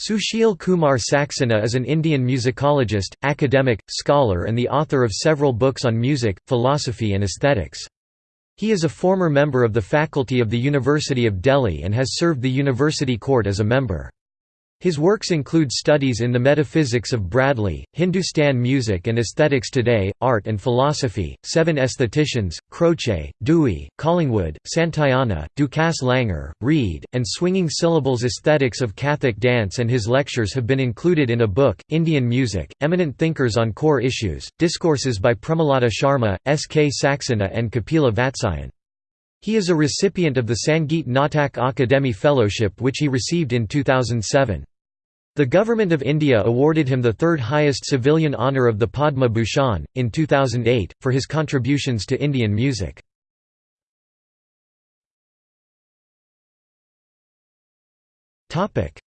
Sushil Kumar Saxena is an Indian musicologist, academic, scholar and the author of several books on music, philosophy and aesthetics. He is a former member of the faculty of the University of Delhi and has served the university court as a member. His works include studies in the metaphysics of Bradley, Hindustan music and aesthetics today, art and philosophy, seven aestheticians, Croce, Dewey, Collingwood, Santayana, Ducasse Langer, Reid, and swinging syllables aesthetics of Kathak dance and his lectures have been included in a book, Indian Music, Eminent Thinkers on Core Issues, Discourses by Premalata Sharma, S. K. Saxena and Kapila Vatsyayan. He is a recipient of the Sangeet Natak Akademi Fellowship which he received in 2007. The Government of India awarded him the third highest civilian honour of the Padma Bhushan, in 2008, for his contributions to Indian music.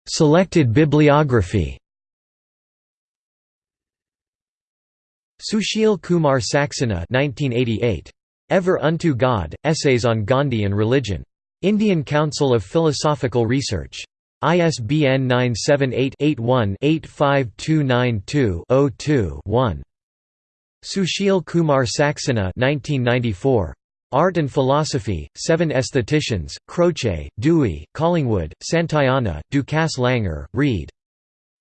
Selected bibliography Sushil Kumar Saxena 1988. Ever Unto God, Essays on Gandhi and Religion. Indian Council of Philosophical Research. ISBN 978-81-85292-02-1. Sushil Kumar Saxena 1994. Art and Philosophy, Seven Aestheticians, Croce, Dewey, Collingwood, Santayana, Ducasse Langer, Reid.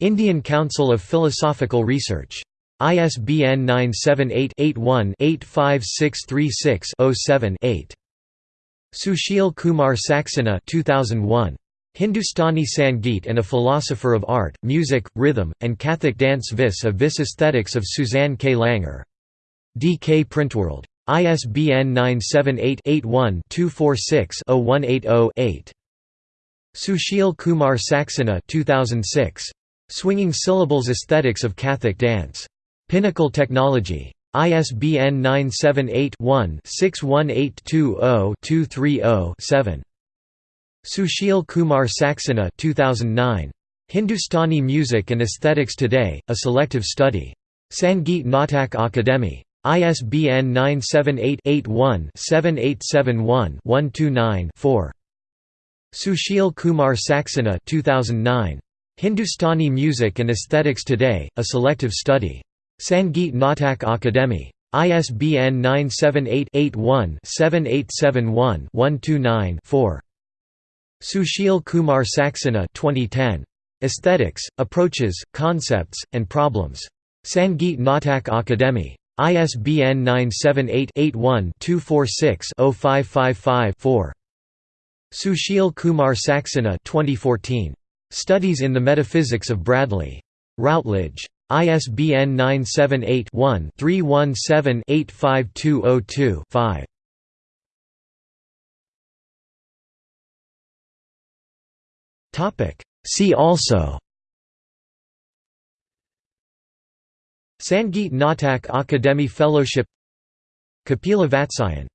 Indian Council of Philosophical Research. ISBN 978-81-85636-07-8. Sushil Kumar Saxena 2001. Hindustani Sangeet and a Philosopher of Art, Music, Rhythm, and Kathak Dance Vis a Vis Aesthetics of Suzanne K. Langer. D. K. Printworld. ISBN 978-81-246-0180-8. Sushil Kumar Saxena 2006. Swinging Syllables Aesthetics of Kathak Dance. Pinnacle Technology. ISBN 978 one 61820 230 7 Sushil Kumar Saxena 2009. Hindustani Music and Aesthetics Today, A Selective Study. Sangeet Natak Akademi. ISBN 978-81-7871-129-4. Sushil Kumar Saxena 2009. Hindustani Music and Aesthetics Today, A Selective Study. Sangeet Natak Akademi. ISBN 978 81 7871 129 4. Sushil Kumar Saxena 2010. Aesthetics, Approaches, Concepts, and Problems. Sangeet Natak Akademi. ISBN 978-81-246-0555-4. Sushil Kumar Saxena 2014. Studies in the Metaphysics of Bradley. Routledge. ISBN 978 one 317 85202 5. Topic. See also Sangeet Natak Akademi Fellowship Kapila Vatsyayan